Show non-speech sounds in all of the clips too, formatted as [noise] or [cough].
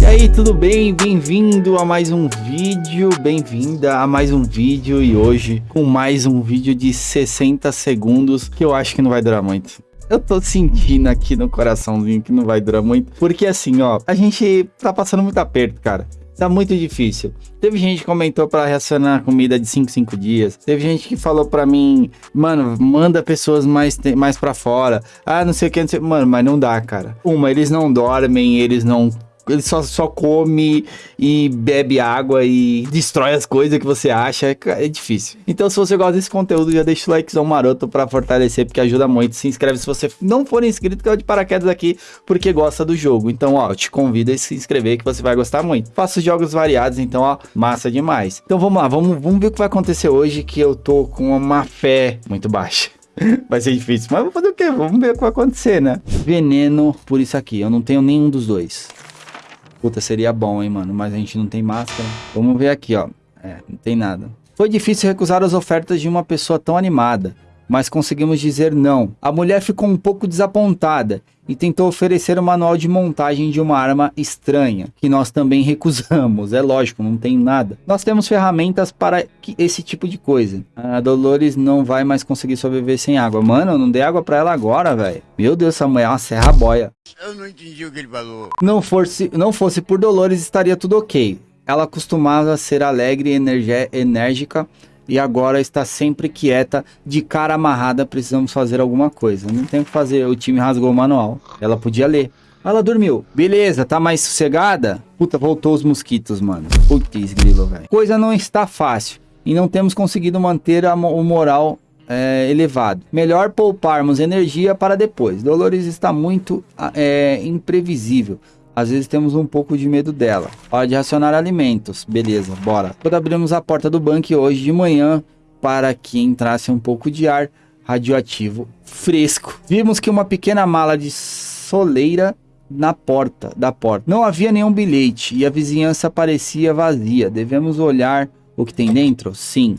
E aí, tudo bem? Bem-vindo a mais um vídeo, bem-vinda a mais um vídeo e hoje com mais um vídeo de 60 segundos que eu acho que não vai durar muito. Eu tô sentindo aqui no coraçãozinho que não vai durar muito, porque assim, ó, a gente tá passando muito aperto, cara. Tá muito difícil. Teve gente que comentou para racionar comida de 5 5 dias. Teve gente que falou para mim, mano, manda pessoas mais mais para fora. Ah, não sei o que, não sei. Mano, mas não dá, cara. Uma, eles não dormem, eles não ele só, só come e bebe água e destrói as coisas que você acha. É, é difícil. Então, se você gosta desse conteúdo, já deixa o likezão maroto para fortalecer, porque ajuda muito. Se inscreve se você não for inscrito, que é de paraquedas aqui, porque gosta do jogo. Então, ó, eu te convido a se inscrever que você vai gostar muito. Faço jogos variados, então, ó, massa demais. Então, vamos lá, vamos, vamos ver o que vai acontecer hoje, que eu tô com uma fé muito baixa. [laughs] Vai ser difícil, mas vou fazer o quê? Vamos ver o que vai acontecer, né? Veneno por isso aqui. Eu não tenho nenhum dos dois. Puta, seria bom, hein, mano. Mas a gente não tem máscara. Vamos ver aqui, ó. É, não tem nada. Foi difícil recusar as ofertas de uma pessoa tão animada, mas conseguimos dizer não. A mulher ficou um pouco desapontada e tentou oferecer o manual de montagem de uma arma estranha, que nós também recusamos. É lógico, não tem nada. Nós temos ferramentas para esse tipo de coisa. A Dolores não vai mais conseguir sobreviver sem água. Mano, eu não dei água para ela agora, velho. Meu Deus, essa mulher é uma serra boia. Eu não entendi o que ele falou. Não fosse, não fosse por Dolores, estaria tudo ok. Ela costumava ser alegre e enérgica e agora está sempre quieta, de cara amarrada, precisamos fazer alguma coisa. Não tem o que fazer, o time rasgou o manual. Ela podia ler. Ela dormiu. Beleza, tá mais sossegada? Puta, voltou os mosquitos, mano. Putz, grilo, velho. Coisa não está fácil. E não temos conseguido manter a, o moral é, elevado. Melhor pouparmos energia para depois. Dolores está muito é, imprevisível. Às vezes temos um pouco de medo dela. Hora de racionar alimentos. Beleza, bora. Quando abrimos a porta do bunker hoje de manhã para que entrasse um pouco de ar radioativo fresco. Vimos que uma pequena mala de soleira na porta da porta. Não havia nenhum bilhete e a vizinhança parecia vazia. Devemos olhar o que tem dentro? Sim.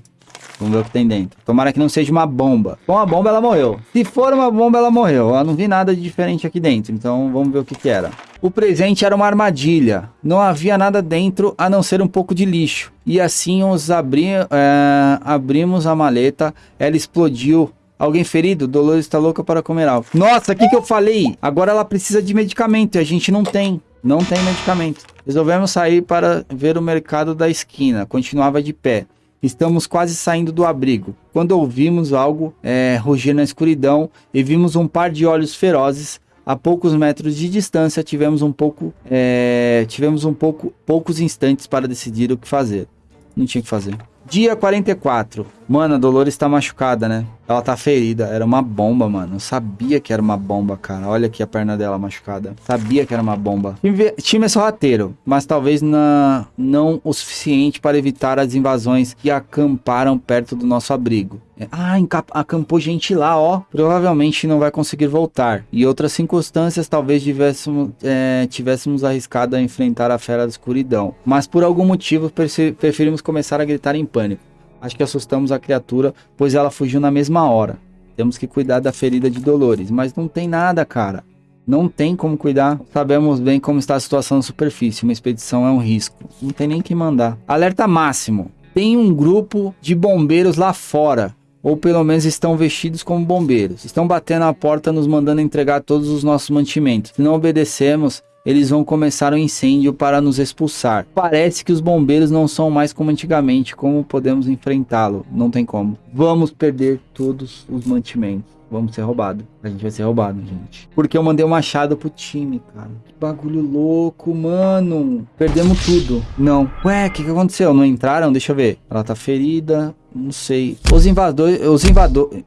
Vamos ver o que tem dentro. Tomara que não seja uma bomba. Com a bomba, ela morreu. Se for uma bomba, ela morreu. Eu não vi nada de diferente aqui dentro. Então, vamos ver o que, que era. O presente era uma armadilha. Não havia nada dentro a não ser um pouco de lixo. E assim os abri é, abrimos a maleta. Ela explodiu. Alguém ferido? Dolores está louca para comer algo. Nossa, o que, que eu falei? Agora ela precisa de medicamento e a gente não tem. Não tem medicamento. Resolvemos sair para ver o mercado da esquina. Continuava de pé. Estamos quase saindo do abrigo, quando ouvimos algo é, rugir na escuridão e vimos um par de olhos ferozes. A poucos metros de distância, tivemos um pouco, é, tivemos um pouco, poucos instantes para decidir o que fazer. Não tinha o que fazer. Dia 44. Mano, a Dolores tá machucada, né? Ela tá ferida. Era uma bomba, mano. Eu sabia que era uma bomba, cara. Olha aqui a perna dela machucada. Sabia que era uma bomba. Time, é sorrateiro, mas talvez na, não o suficiente para evitar as invasões que acamparam perto do nosso abrigo. É, ah, acampou gente lá, ó. Provavelmente não vai conseguir voltar. E outras circunstâncias, talvez tivéssemos, é, tivéssemos arriscado a enfrentar a fera da escuridão. Mas por algum motivo preferimos começar a gritar em pânico. Acho que assustamos a criatura, pois ela fugiu na mesma hora. Temos que cuidar da ferida de Dolores. Mas não tem nada, cara. Não tem como cuidar. Sabemos bem como está a situação na superfície. Uma expedição é um risco. Não tem nem que mandar. Alerta máximo. Tem um grupo de bombeiros lá fora ou pelo menos estão vestidos como bombeiros. Estão batendo a porta nos mandando entregar todos os nossos mantimentos. Se não obedecemos, eles vão começar um incêndio para nos expulsar. Parece que os bombeiros não são mais como antigamente. Como podemos enfrentá-lo? Não tem como. Vamos perder todos os mantimentos. Vamos ser roubados. A gente vai ser roubado, gente. Porque eu mandei um machado pro time, cara. Que bagulho louco, mano. Perdemos tudo. Não. Ué, o que, que aconteceu? Não entraram? Deixa eu ver. Ela tá ferida. Não sei. Os os,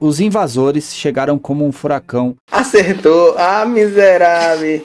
os invasores chegaram como um furacão. Acertou. Ah, miserável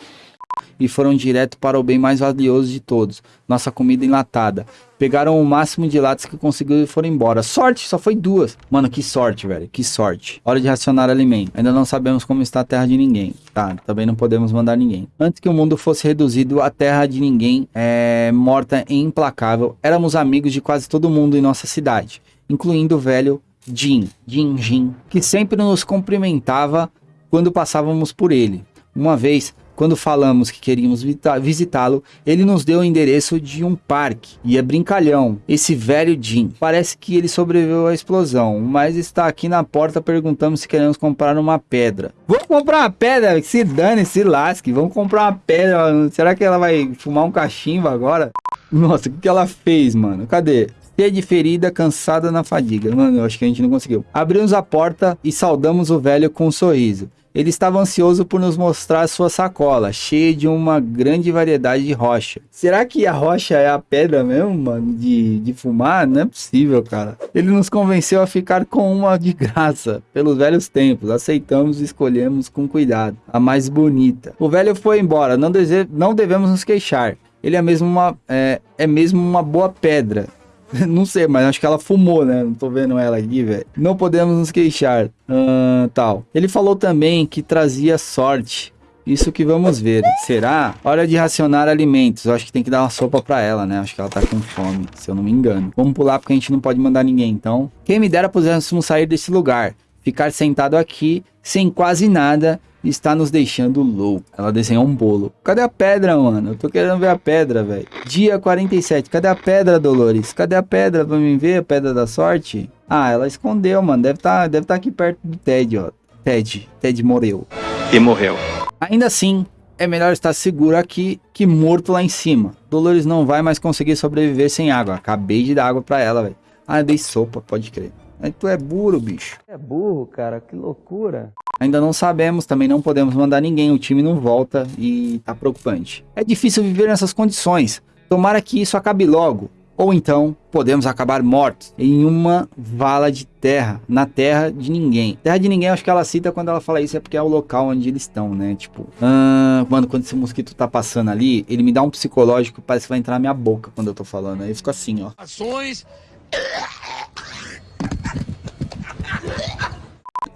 e foram direto para o bem mais valioso de todos, nossa comida enlatada. Pegaram o máximo de latas que conseguiram e foram embora. Sorte, só foi duas. Mano, que sorte, velho, que sorte. Hora de racionar alimento. Ainda não sabemos como está a terra de ninguém. Tá, também não podemos mandar ninguém. Antes que o mundo fosse reduzido à terra de ninguém, é, morta e implacável, éramos amigos de quase todo mundo em nossa cidade, incluindo o velho Jin, Jin Jin, que sempre nos cumprimentava quando passávamos por ele. Uma vez, quando falamos que queríamos visitá-lo, ele nos deu o endereço de um parque. E é brincalhão. Esse velho Jim. Parece que ele sobreviveu à explosão, mas está aqui na porta perguntando se queremos comprar uma pedra. Vamos comprar uma pedra? Se dane, se lasque. Vamos comprar uma pedra. Será que ela vai fumar um cachimbo agora? Nossa, o que, ela fez, mano? Cadê? De ferida, cansada na fadiga. Mano, eu acho que a gente não conseguiu. Abrimos a porta e saudamos o velho com um sorriso. Ele estava ansioso por nos mostrar sua sacola, cheia de uma grande variedade de rocha. Será que a rocha é a pedra mesmo, mano, de, de fumar? Não é possível, cara. Ele nos convenceu a ficar com uma de graça, pelos velhos tempos. Aceitamos e escolhemos com cuidado, a mais bonita. O velho foi embora, não, dese... não devemos nos queixar. Ele é mesmo uma, é, é mesmo uma boa pedra. [laughs] Não sei, mas acho que ela fumou, né? Não tô vendo ela aqui, velho. Não podemos nos queixar. Uh, tal. Ele falou também que trazia sorte. Isso que vamos ver. Será? Hora de racionar alimentos. Eu acho que tem que dar uma sopa pra ela, né? Acho que ela tá com fome, se eu não me engano. Vamos pular porque a gente não pode mandar ninguém, então. Quem me dera pudéssemos sair desse lugar. Ficar sentado aqui, sem quase nada, está nos deixando louco. Ela desenhou um bolo. Cadê a pedra, mano? Eu tô querendo ver a pedra, velho. Dia 47. Cadê a pedra, Dolores? Cadê a pedra pra mim ver? A pedra da sorte? Ah, ela escondeu, mano. Deve tá, deve tá aqui perto do Ted, ó. Ted. Ted morreu. E morreu. Ainda assim, é melhor estar seguro aqui que morto lá em cima. Dolores não vai mais conseguir sobreviver sem água. Acabei de dar água pra ela, velho. Ah, dei sopa, pode crer. Aí tu é burro, bicho. É burro, cara. Que loucura. Ainda não sabemos, também não podemos mandar ninguém, o time não volta e tá preocupante. É difícil viver nessas condições. Tomara que isso acabe logo. Ou então, podemos acabar mortos em uma vala de terra, na terra de ninguém. Terra de ninguém, acho que ela cita quando ela fala isso, é porque é o local onde eles estão, né? Tipo, ah, mano, quando esse mosquito tá passando ali, ele me dá um psicológico, parece que vai entrar na minha boca quando eu tô falando. Aí eu fico assim, ó. Ações.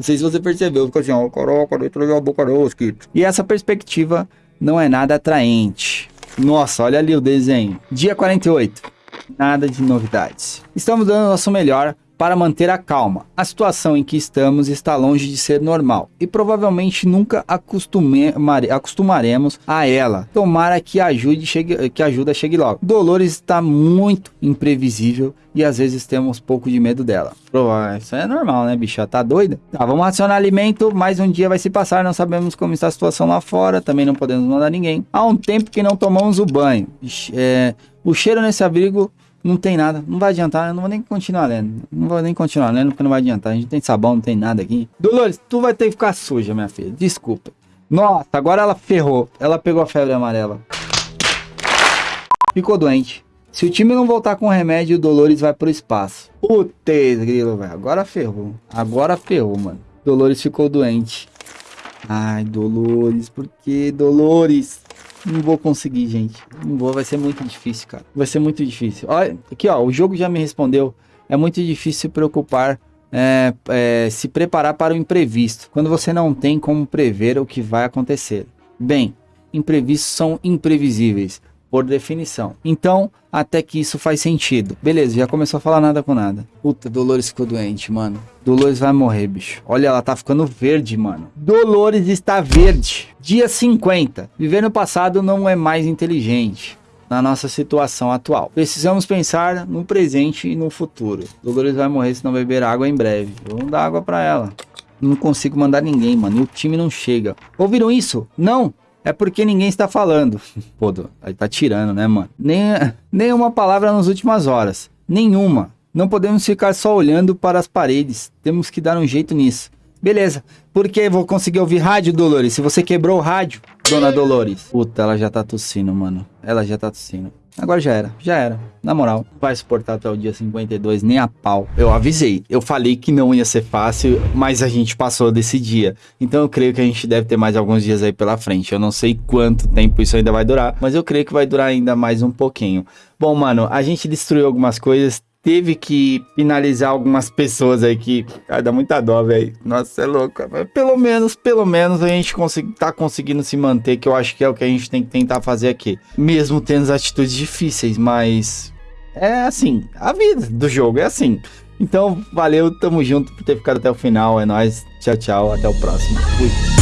Não sei se você percebeu, fica assim, ó, caraca, dentro da boca mosquito. E essa perspectiva não é nada atraente. Nossa, olha ali o desenho. Dia 48. Nada de novidades. Estamos dando o nosso melhor para manter a calma. A situação em que estamos está longe de ser normal e provavelmente nunca acostumaremos a ela. Tomara que, ajude chegue, que ajuda chegue logo. Dolores está muito imprevisível e às vezes temos pouco de medo dela. Isso é normal, né, bicha? Tá doida? Tá, vamos racionar alimento, mais um dia vai se passar, não sabemos como está a situação lá fora, também não podemos mandar ninguém. Há um tempo que não tomamos o banho. É, o cheiro nesse abrigo não tem nada, não vai adiantar, eu não vou nem continuar lendo. Não vou nem continuar lendo porque não vai adiantar. A gente tem sabão, não tem nada aqui. Dolores, tu vai ter que ficar suja, minha filha. Desculpa. Nossa, agora ela ferrou. Ela pegou a febre amarela. Ficou doente. Se o time não voltar com o remédio, o Dolores vai pro espaço. Putz, grilo, velho. Agora ferrou. Agora ferrou, mano. Dolores ficou doente. Ai, Dolores, por que Dolores? Não vou conseguir, gente. Não vou, vai ser muito difícil, cara. Vai ser muito difícil. Olha, aqui, ó, o jogo já me respondeu. É muito difícil se preocupar, é, é, se preparar para o imprevisto, quando você não tem como prever o que vai acontecer. Bem, imprevistos são imprevisíveis por definição. Então, até que isso faz sentido. Beleza, já começou a falar nada com nada. Puta, Dolores ficou doente, mano. Dolores vai morrer, bicho. Olha, ela tá ficando verde, mano. Dolores está verde. Dia 50. Viver no passado não é mais inteligente na nossa situação atual. Precisamos pensar no presente e no futuro. Dolores vai morrer se não beber água em breve. Vamos dar água para ela. Não consigo mandar ninguém, mano. E o time não chega. Ouviram isso? Não? É porque ninguém está falando. [laughs] Pô, tá tirando, né, mano? Nem, nem uma palavra nas últimas horas. Nenhuma. Não podemos ficar só olhando para as paredes. Temos que dar um jeito nisso. Beleza. Porque vou conseguir ouvir rádio, Dolores. Se você quebrou o rádio, dona Dolores. Puta, ela já tá tossindo, mano. Ela já tá tossindo. Agora já era, já era. Na moral, não vai suportar até o dia 52 nem a pau. Eu avisei, eu falei que não ia ser fácil, mas a gente passou desse dia. Então eu creio que a gente deve ter mais alguns dias aí pela frente. Eu não sei quanto tempo isso ainda vai durar, mas eu creio que vai durar ainda mais um pouquinho. Bom, mano, a gente destruiu algumas coisas, teve que finalizar algumas pessoas aí que dá muita dó, velho. Nossa, é louco. Pelo menos, pelo menos a gente consegui, tá conseguindo se manter, que eu acho que é o que a gente tem que tentar fazer aqui. Mesmo tendo as atitudes difíceis, mas é assim, a vida do jogo é assim. Então, valeu, tamo junto por ter ficado até o final. É nóis. Tchau, tchau. Até o próximo. Fui.